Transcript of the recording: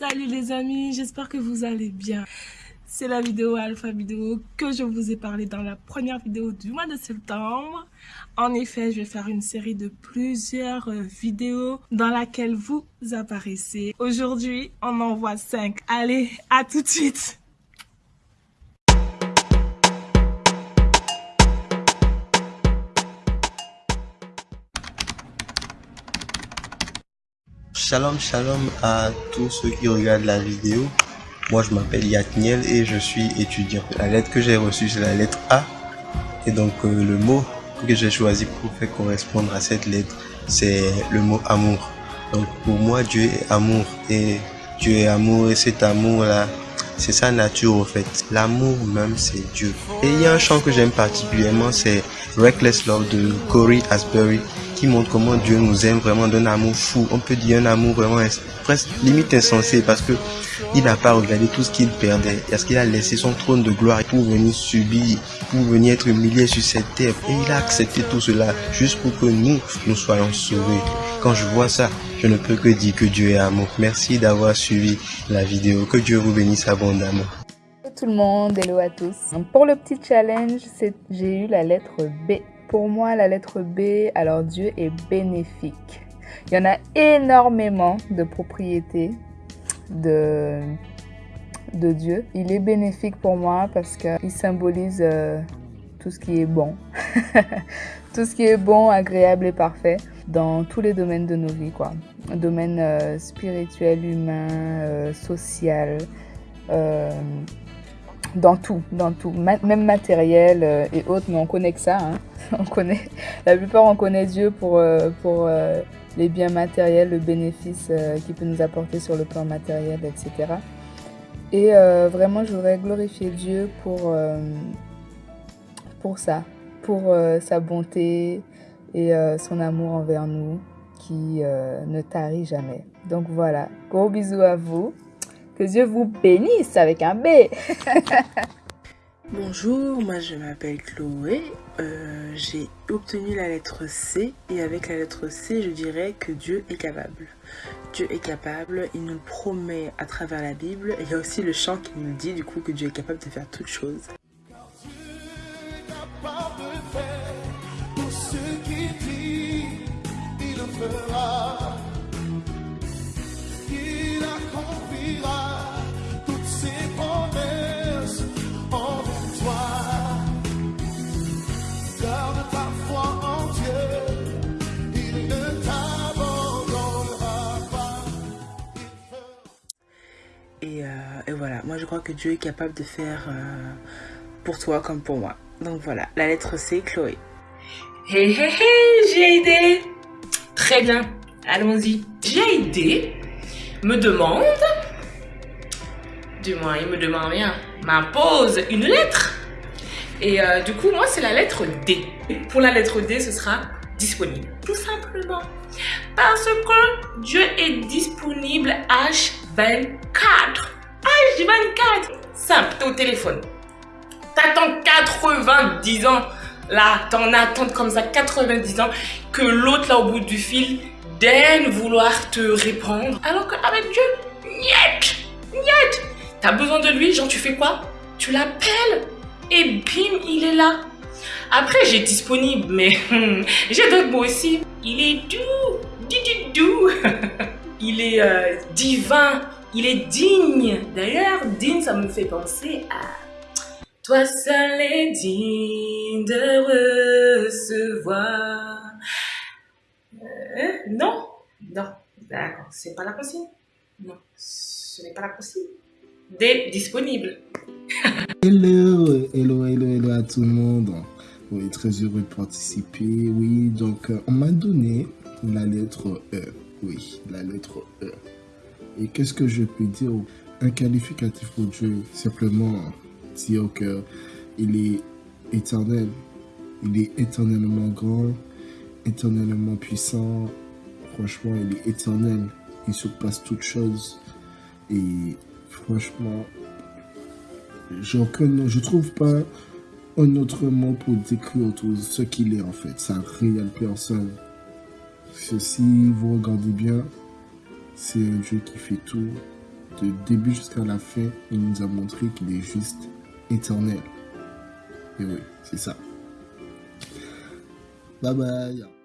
Salut les amis, j'espère que vous allez bien. C'est la vidéo Alpha Vidéo que je vous ai parlé dans la première vidéo du mois de septembre. En effet, je vais faire une série de plusieurs euh, vidéos dans laquelle vous apparaissez. Aujourd'hui, on en voit 5. Allez, à tout de suite Shalom shalom à tous ceux qui regardent la vidéo. Moi je m'appelle Yatniel et je suis étudiant. La lettre que j'ai reçue c'est la lettre A. Et donc euh, le mot que j'ai choisi pour faire correspondre à cette lettre c'est le mot amour. Donc pour moi Dieu est amour et Dieu est amour et cet amour là c'est sa nature au fait. L'amour même c'est Dieu. Et il y a un chant que j'aime particulièrement c'est Reckless Love de Corey Asbury qui montre comment Dieu nous aime vraiment d'un amour fou. On peut dire un amour vraiment presque limite insensé parce que il n'a pas regardé tout ce qu'il perdait. Parce qu'il a laissé son trône de gloire pour venir subir, pour venir être humilié sur cette terre. Et il a accepté tout cela juste pour que nous, nous soyons sauvés. Quand je vois ça, je ne peux que dire que Dieu est amour. Merci d'avoir suivi la vidéo. Que Dieu vous bénisse abondamment. Hello tout le monde, hello à tous. Pour le petit challenge, j'ai eu la lettre B pour moi, la lettre B, alors Dieu est bénéfique. Il y en a énormément de propriétés de, Dieu. Il est bénéfique pour moi parce qu'il symbolise euh, tout ce qui est bon. tout ce qui est bon, agréable et parfait dans tous les domaines de nos vies. Quoi. Domaine euh, spirituel, humain, euh, dans tout, dans tout, même matériel euh, et autres, mais on connaît que ça. Hein. On connaît, la plupart on connaît Dieu pour, euh, pour euh, les biens matériels, le bénéfice qu'il peut nous apporter sur le plan matériel, etc. Et vraiment, je voudrais glorifier Dieu pour, pour ça, pour sa bonté et son amour envers nous qui ne tarit jamais. Donc voilà, gros bisous à vous. Que Dieu vous bénisse avec un B. Bonjour, moi je m'appelle Chloé. Euh, j'ai obtenu la lettre C et avec la lettre C, je dirais que Dieu est capable. Dieu est capable, il nous le promet à travers la Bible. Et il y a aussi le chant qui nous dit du coup que Dieu est capable de faire toutes choses. et voilà, moi je crois que Dieu est capable de faire euh, pour toi comme pour moi. Donc voilà, la lettre C, Chloé. Hé hé hé, j'ai aidé. Très bien, allons-y. J'ai aidé me demande, du moins il me demande rien, m'impose une lettre. Et euh, du coup, moi c'est la lettre D. Pour la lettre D, ce sera disponible. Tout simplement. Parce que Dieu est disponible H24. H24 Simple, t'es au téléphone. T'attends 90 ans. Là, t'en attends comme ça 90 ans que l'autre là au bout du fil daigne vouloir te répondre. Alors qu'avec Dieu, niet, niet. T'as besoin de lui, genre tu fais quoi? Tu l'appelles et bim, il est là. Après, j'ai disponible, mais j'ai d'autres mots aussi. Il est doux, du, doux. il est euh, divin, il est digne. D'ailleurs, digne, ça me fait penser à toi seul est digne de recevoir. Euh, non, non, d'accord, c'est pas la consigne. Non, ce n'est pas la consigne. Des disponibles. hello, hello, hello, hello à tout le monde. Oui, très heureux de participer. Oui, donc euh, on m'a donné la lettre E. Oui, la lettre E. Et qu'est-ce que je peux dire? Un qualificatif pour Dieu, simplement dire qu'il est éternel. Il est éternellement grand, éternellement puissant. Franchement, il est éternel. Il surpasse toutes choses. Et franchement, je ne trouve pas un autre mot pour décrire ce qu'il est en fait. Sa réelle personne. Si vous regardez bien, c'est un Dieu qui fait tout de début jusqu'à la fin, il nous a montré qu'il est juste éternel. Et oui, c'est ça. Bye bye.